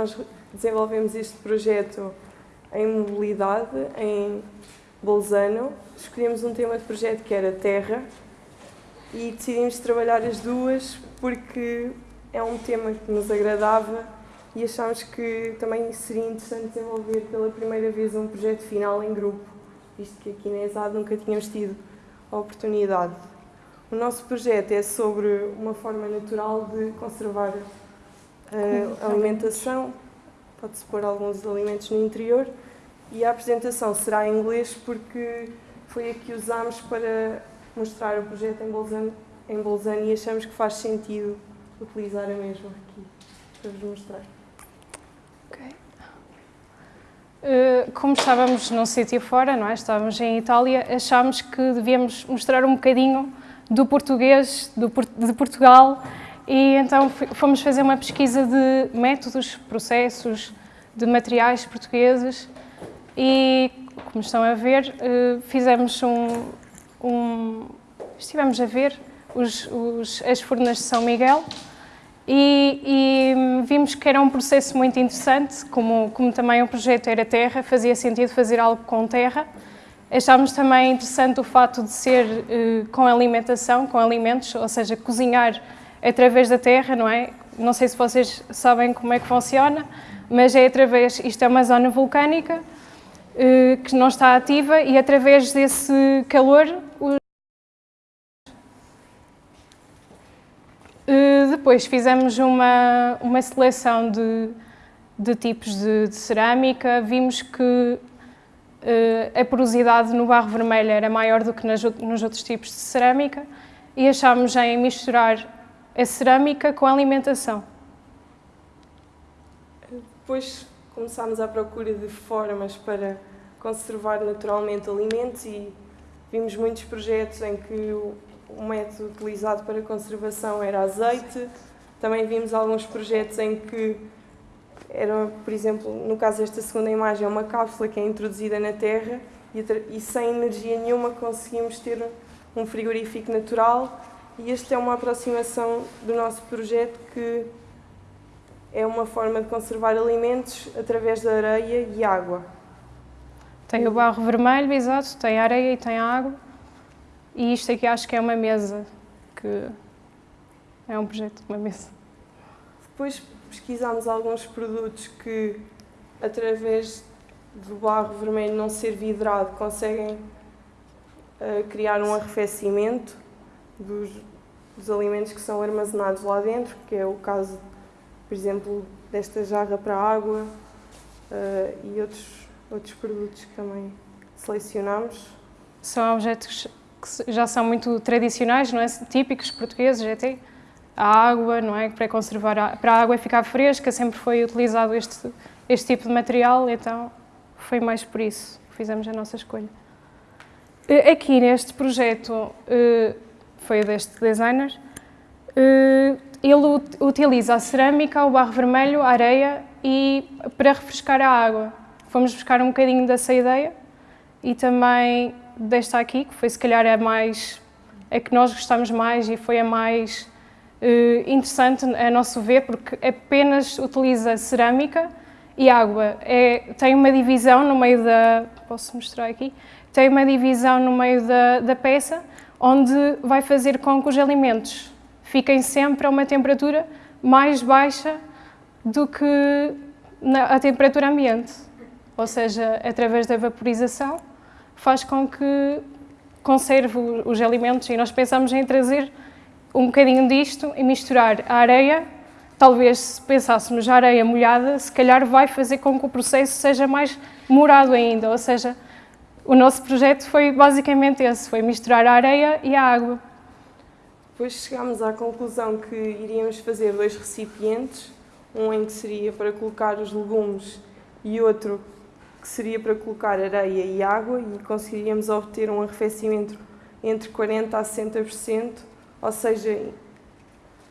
nós desenvolvemos este projeto em mobilidade, em Bolzano. Escolhemos um tema de projeto que era terra e decidimos trabalhar as duas porque é um tema que nos agradava e achámos que também seria interessante desenvolver pela primeira vez um projeto final em grupo, visto que aqui na ESAD nunca tínhamos tido a oportunidade. O nosso projeto é sobre uma forma natural de conservar a alimentação, pode-se pôr alguns alimentos no interior, e a apresentação será em inglês porque foi a que usámos para mostrar o projeto em Bolzano, em Bolzano e achamos que faz sentido utilizar a mesma aqui para vos mostrar. Uh, como estávamos num sítio fora, não é? estávamos em Itália, achámos que devíamos mostrar um bocadinho do português, do, de Portugal, e então fomos fazer uma pesquisa de métodos, processos, de materiais portugueses e, como estão a ver, uh, fizemos um, um, Estivemos a ver os, os, as furnas de São Miguel, e, e, vimos que era um processo muito interessante, como, como também o projeto era terra, fazia sentido fazer algo com terra. Achámos também interessante o fato de ser uh, com alimentação, com alimentos, ou seja, cozinhar através da terra, não é? Não sei se vocês sabem como é que funciona, mas é através, isto é uma zona vulcânica uh, que não está ativa e através desse calor Eh, depois fizemos uma, uma seleção de, de tipos de, de cerâmica, vimos que uh, a porosidade no barro vermelho era maior do que nas, nos outros tipos de cerâmica e achámos em misturar a cerâmica com a alimentação. Depois começámos à procura de formas para conservar naturalmente alimentos e vimos muitos projetos em que o método utilizado para conservação era azeite. Também vimos alguns projetos em que era, por exemplo, no caso desta segunda imagem, é uma cápsula que é introduzida na terra e, e sem energia nenhuma conseguimos ter um frigorífico natural e esta é uma aproximação do nosso projeto que é uma forma de conservar alimentos através da areia e água. Tem o barro vermelho, exato, tem a areia e tem a água. E isto aqui acho que é uma mesa, que é um projeto de uma mesa. Depois pesquisámos alguns produtos que, através do barro vermelho não ser vidrado, conseguem uh, criar um arrefecimento dos, dos alimentos que são armazenados lá dentro, que é o caso, por exemplo, desta jarra para água uh, e outros, outros produtos que também selecionámos. São objetos que já são muito tradicionais, não é? típicos portugueses até. A água, não é? Para conservar, a, para a água ficar fresca, sempre foi utilizado este, este tipo de material, então foi mais por isso que fizemos a nossa escolha. Eh, aqui neste projeto, eh, foi deste designer, eh, ele utiliza a cerâmica, o barro vermelho, a areia e para refrescar a água. Fomos buscar um bocadinho dessa ideia e também desta aqui, que foi se calhar a mais, a que nós gostamos mais e foi a mais uh, interessante a nosso ver, porque apenas utiliza cerâmica e água. É, tem uma divisão no meio da, posso mostrar aqui, tem uma divisão no meio da, da peça, onde vai fazer com que os alimentos fiquem sempre a uma temperatura mais baixa do que a temperatura ambiente, ou seja, através da vaporização faz com que conserve os alimentos. E nós pensamos em trazer um bocadinho disto e misturar a areia, talvez se pensássemos a areia molhada, se calhar vai fazer com que o processo seja mais demorado ainda, ou seja, o nosso projeto foi basicamente esse, foi misturar a areia e a água. Depois chegámos à conclusão que iríamos fazer dois recipientes, um em que seria para colocar os legumes e outro que seria para colocar areia e água e conseguiríamos obter um arrefecimento entre 40% a 60%, ou seja,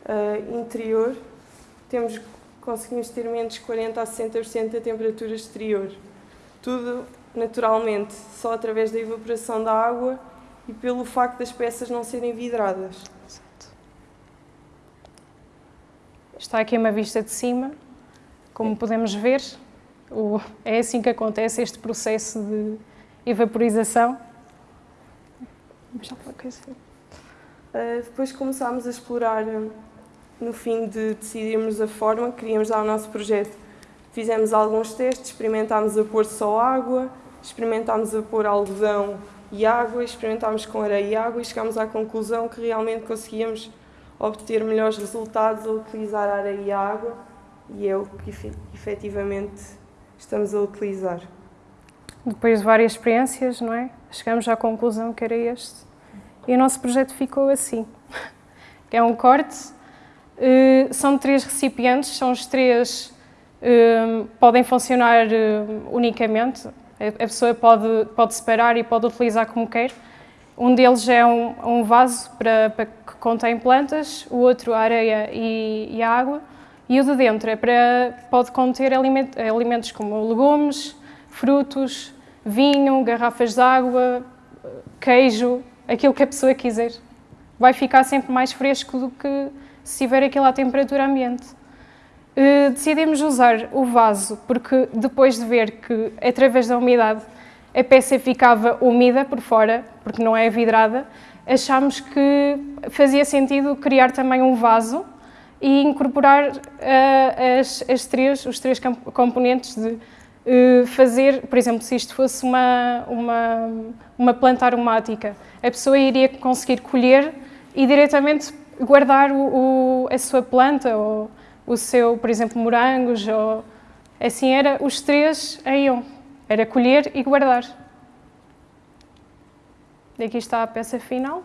uh, interior, temos, conseguimos ter menos 40% a 60% da temperatura exterior. Tudo, naturalmente, só através da evaporação da água e pelo facto das peças não serem vidradas. Está aqui uma vista de cima, como podemos ver, o, é assim que acontece este processo de evaporização. Uh, depois começámos a explorar, no fim de decidirmos a forma que queríamos dar ao nosso projeto. Fizemos alguns testes, experimentámos a pôr só água, experimentámos a pôr algodão e água, experimentámos com areia e água e chegámos à conclusão que realmente conseguíamos obter melhores resultados a utilizar areia e água e é o que efetivamente estamos a utilizar. Depois de várias experiências, não é? Chegamos à conclusão que era este. E o nosso projeto ficou assim. É um corte, eh, são três recipientes, são os três, podem funcionar eh, unicamente, a pessoa pode, pode separar e pode utilizar como quer. Um deles é um, um vaso para, para, que contém plantas, o outro a areia e, e, a água, e o de dentro é para, pode conter alimentos como legumes, frutos, vinho, garrafas de água, queijo, aquilo que a pessoa quiser. Vai ficar sempre mais fresco do que se tiver aquilo à temperatura ambiente. Uh, decidimos usar o vaso porque depois de ver que através da umidade a peça ficava úmida por fora, porque não é vidrada, achámos que fazia sentido criar também um vaso e incorporar uh, as, as três, os três componentes de uh, fazer, por exemplo, se isto fosse uma, uma, uma planta aromática, a pessoa iria conseguir colher e diretamente guardar o, o, a sua planta ou o seu, por exemplo, morangos ou assim era os três em um. Era colher e guardar. E aqui está a peça final.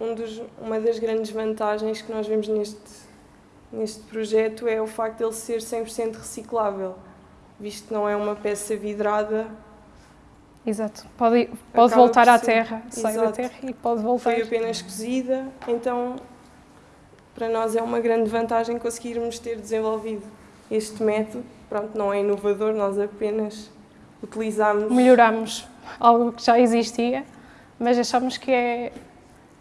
Um dos, uma das grandes vantagens que nós vemos neste, neste projeto é o facto de ele ser 100% reciclável, visto que não é uma peça vidrada. Exato, pode, pode voltar à terra, sai da terra e pode voltar. Foi apenas cozida, então para nós é uma grande vantagem conseguirmos ter desenvolvido este método. Pronto, não é inovador, nós apenas utilizamos... Melhoramos algo que já existia, mas achamos que é,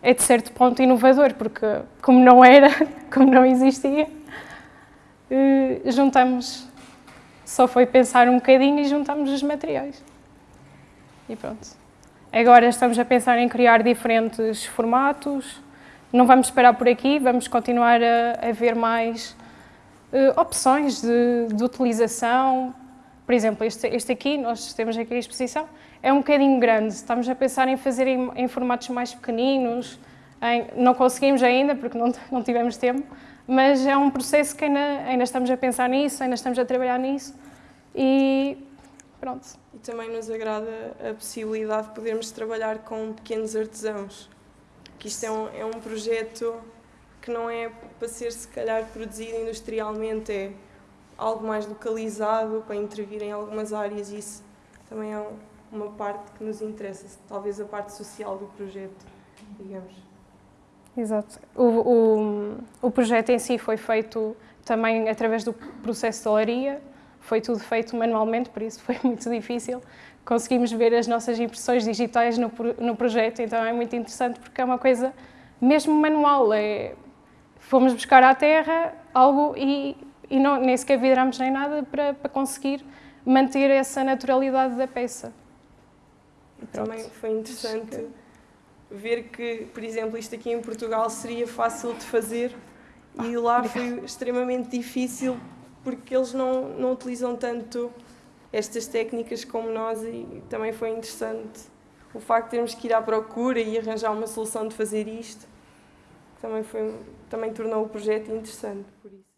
é de certo ponto inovador, porque como não era, como não existia, eh, juntamos, só foi pensar um bocadinho e juntamos os materiais. E pronto. Agora estamos a pensar em criar diferentes formatos, não vamos esperar por aqui, vamos continuar a, a ver mais uh, opções de, de utilização, por exemplo, este, este aqui, nós temos aqui a exposição, é um bocadinho grande. Estamos a pensar em fazer em, em formatos mais pequeninos. Em, não conseguimos ainda, porque não, não tivemos tempo, mas é um processo que ainda, ainda estamos a pensar nisso, ainda estamos a trabalhar nisso. E pronto. E também nos agrada a possibilidade de podermos trabalhar com pequenos artesãos. Que isto é um, é um projeto que não é para ser, se calhar, produzido industrialmente, é algo mais localizado para intervir em algumas áreas e isso também é uma parte que nos interessa, talvez a parte social do projeto, digamos. Exato. O, o, o projeto em si foi feito também através do processo de olaria, foi tudo feito manualmente, por isso foi muito difícil. Conseguimos ver as nossas impressões digitais no, no projeto, então é muito interessante porque é uma coisa mesmo manual. É, fomos buscar à terra algo e e não, nem sequer vidramos nem nada para, para conseguir manter essa naturalidade da peça. Também foi interessante ver que, por exemplo, isto aqui em Portugal seria fácil de fazer e ah, lá foi extremamente difícil porque eles não, não utilizam tanto estas técnicas como nós e também foi interessante o facto de termos que ir à procura e arranjar uma solução de fazer isto também, foi, também tornou o projeto interessante por isso.